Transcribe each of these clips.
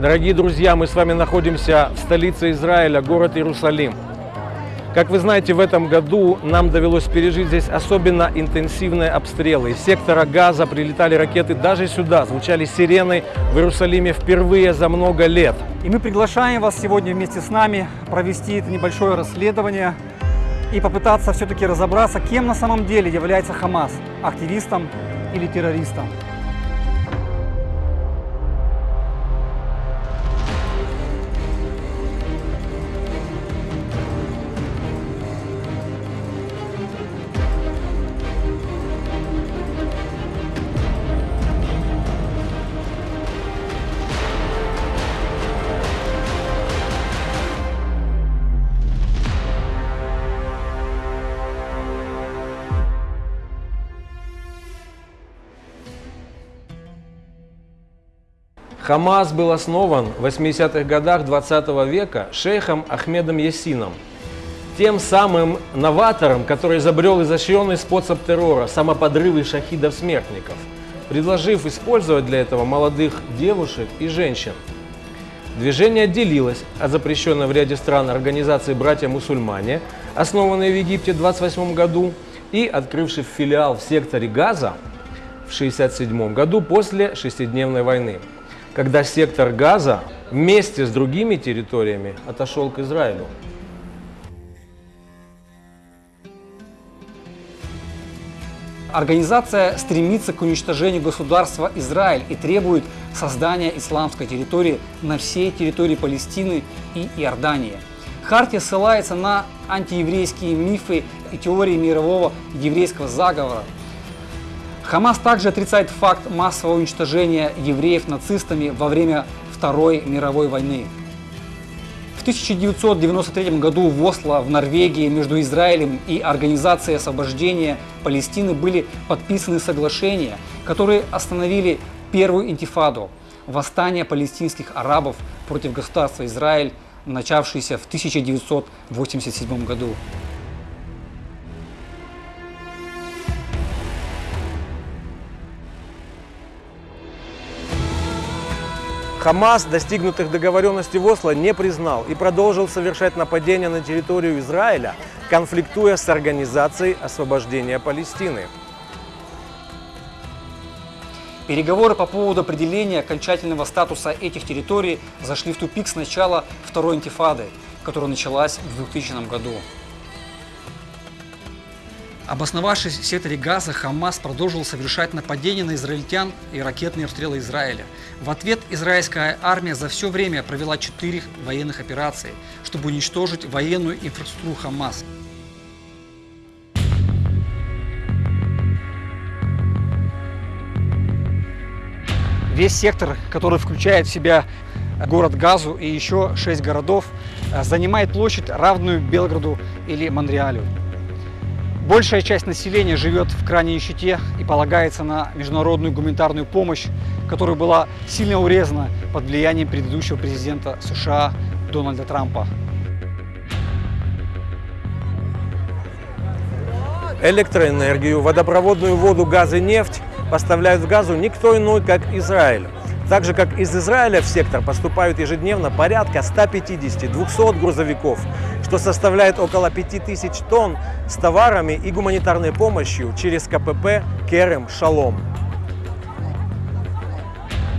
Дорогие друзья, мы с вами находимся в столице Израиля, город Иерусалим. Как вы знаете, в этом году нам довелось пережить здесь особенно интенсивные обстрелы. Из сектора газа прилетали ракеты даже сюда, звучали сирены в Иерусалиме впервые за много лет. И мы приглашаем вас сегодня вместе с нами провести это небольшое расследование и попытаться все-таки разобраться, кем на самом деле является Хамас – активистом или террористом. Хамас был основан в 80-х годах 20 века шейхом Ахмедом Ясином, тем самым новатором, который изобрел изощренный способ террора – самоподрывы шахидов-смертников, предложив использовать для этого молодых девушек и женщин. Движение отделилось от запрещенной в ряде стран организации «Братья-мусульмане», основанной в Египте в 28 году и открывшей филиал в секторе Газа в 1967 году после шестидневной войны когда сектор Газа вместе с другими территориями отошел к Израилю. Организация стремится к уничтожению государства Израиль и требует создания исламской территории на всей территории Палестины и Иордании. Хартия ссылается на антиеврейские мифы и теории мирового еврейского заговора, Хамас также отрицает факт массового уничтожения евреев нацистами во время Второй мировой войны. В 1993 году в Осло, в Норвегии, между Израилем и Организацией освобождения Палестины были подписаны соглашения, которые остановили первую интифаду – восстание палестинских арабов против государства Израиль, начавшееся в 1987 году. Хамас достигнутых договоренностей в Осло не признал и продолжил совершать нападения на территорию Израиля, конфликтуя с Организацией освобождения Палестины. Переговоры по поводу определения окончательного статуса этих территорий зашли в тупик с начала Второй интифады, которая началась в 2000 году. Обосновавшись в секторе Газа, Хамас продолжил совершать нападения на израильтян и ракетные обстрелы Израиля. В ответ израильская армия за все время провела четыре военных операции, чтобы уничтожить военную инфраструктуру Хамас. Весь сектор, который включает в себя город Газу и еще шесть городов, занимает площадь, равную Белграду или Монреалю. Большая часть населения живет в крайней нищете и полагается на международную гуманитарную помощь, которая была сильно урезана под влиянием предыдущего президента США Дональда Трампа. Электроэнергию, водопроводную воду, газ и нефть поставляют в газу никто иной, как Израиль. Так же, как из Израиля в сектор поступают ежедневно порядка 150-200 грузовиков, что составляет около 5000 тонн с товарами и гуманитарной помощью через КПП Керем Шалом.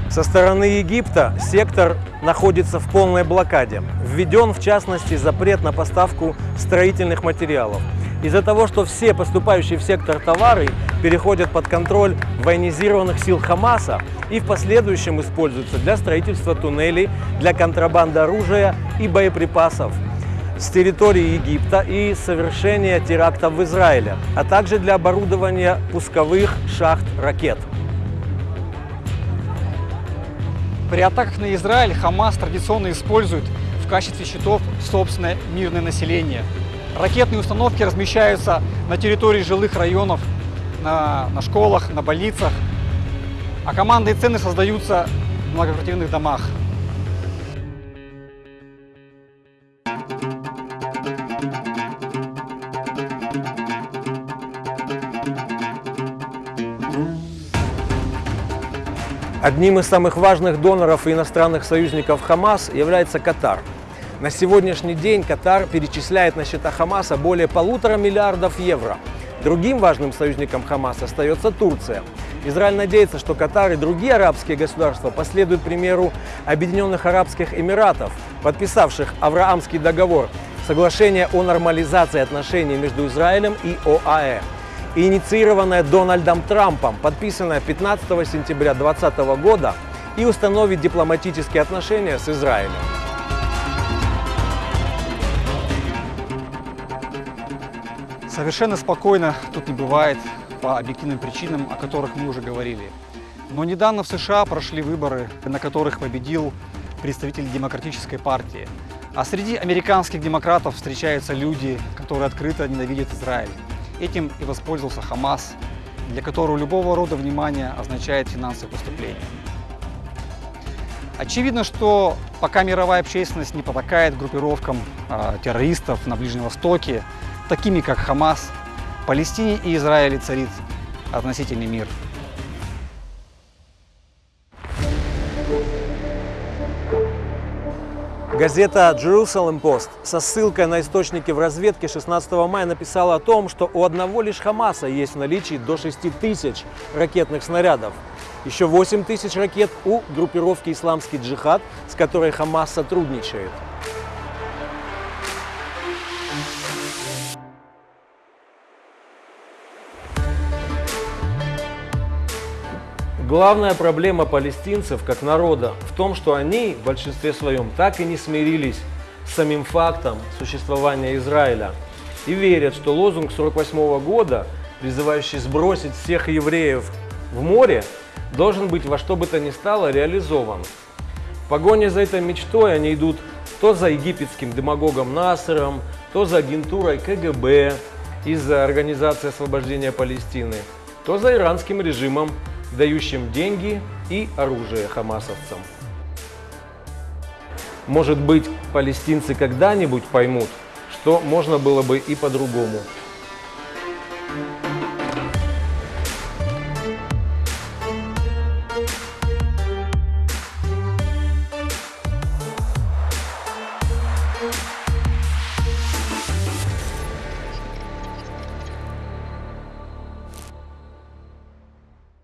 Со стороны Египта сектор находится в полной блокаде. Введен, в частности, запрет на поставку строительных материалов. Из-за того, что все поступающие в сектор товары переходят под контроль военизированных сил Хамаса и в последующем используются для строительства туннелей, для контрабанды оружия и боеприпасов с территории Египта и совершения терактов в Израиле, а также для оборудования пусковых шахт ракет. При атаках на Израиль Хамас традиционно использует в качестве щитов собственное мирное население. Ракетные установки размещаются на территории жилых районов, на, на школах, на больницах, а команды и цены создаются в многоквартирных домах. Одним из самых важных доноров и иностранных союзников Хамас является Катар. На сегодняшний день Катар перечисляет на счета Хамаса более полутора миллиардов евро. Другим важным союзником Хамаса остается Турция. Израиль надеется, что Катар и другие арабские государства последуют примеру Объединенных Арабских Эмиратов, подписавших Авраамский договор, соглашение о нормализации отношений между Израилем и ОАЭ и инициированная Дональдом Трампом, подписанная 15 сентября 2020 года и установит дипломатические отношения с Израилем. Совершенно спокойно тут не бывает по объективным причинам, о которых мы уже говорили. Но недавно в США прошли выборы, на которых победил представитель демократической партии. А среди американских демократов встречаются люди, которые открыто ненавидят Израиль. Этим и воспользовался Хамас, для которого любого рода внимание означает финансовое поступление. Очевидно, что пока мировая общественность не потакает группировкам э, террористов на Ближнем Востоке, такими как Хамас, Палестине и Израиле царит относительный мир. Газета Jerusalem Post со ссылкой на источники в разведке 16 мая написала о том, что у одного лишь Хамаса есть в наличии до 6 тысяч ракетных снарядов. Еще 8 тысяч ракет у группировки «Исламский джихад», с которой Хамас сотрудничает. Главная проблема палестинцев как народа в том, что они в большинстве своем так и не смирились с самим фактом существования Израиля и верят, что лозунг 48 года, призывающий сбросить всех евреев в море, должен быть во что бы то ни стало реализован. В погоне за этой мечтой они идут то за египетским демагогом Насером, то за агентурой КГБ из-за Организации освобождения Палестины, то за иранским режимом дающим деньги и оружие хамасовцам. Может быть, палестинцы когда-нибудь поймут, что можно было бы и по-другому.